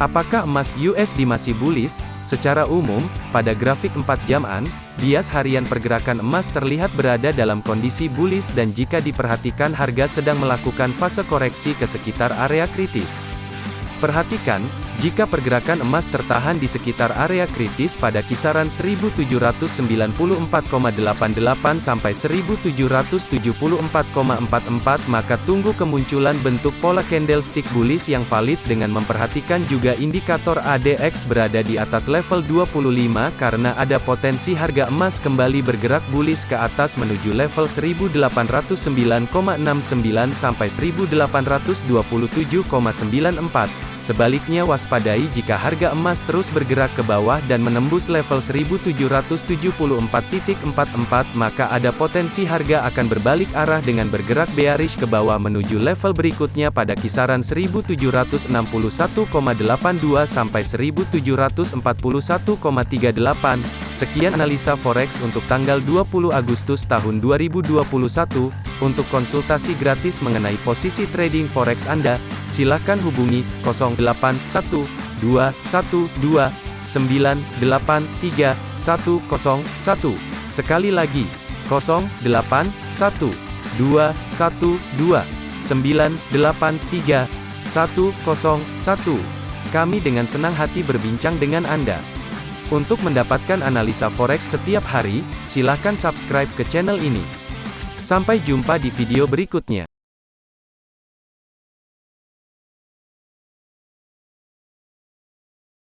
Apakah emas USD masih bullish? Secara umum, pada grafik 4 jaman, bias harian pergerakan emas terlihat berada dalam kondisi bullish dan jika diperhatikan harga sedang melakukan fase koreksi ke sekitar area kritis. Perhatikan, jika pergerakan emas tertahan di sekitar area kritis pada kisaran 1794,88 sampai 1774,44 maka tunggu kemunculan bentuk pola candlestick bullish yang valid dengan memperhatikan juga indikator ADX berada di atas level 25 karena ada potensi harga emas kembali bergerak bullish ke atas menuju level 1809,69 sampai 1827,94. Sebaliknya waspadai jika harga emas terus bergerak ke bawah dan menembus level 1774.44 maka ada potensi harga akan berbalik arah dengan bergerak bearish ke bawah menuju level berikutnya pada kisaran 1761,82 sampai 1741,38. Sekian analisa forex untuk tanggal 20 Agustus tahun 2021. Untuk konsultasi gratis mengenai posisi trading forex Anda, silakan hubungi 081212983101. Sekali lagi, 081212983101. Kami dengan senang hati berbincang dengan Anda. Untuk mendapatkan analisa forex setiap hari, silakan subscribe ke channel ini. Sampai jumpa di video berikutnya.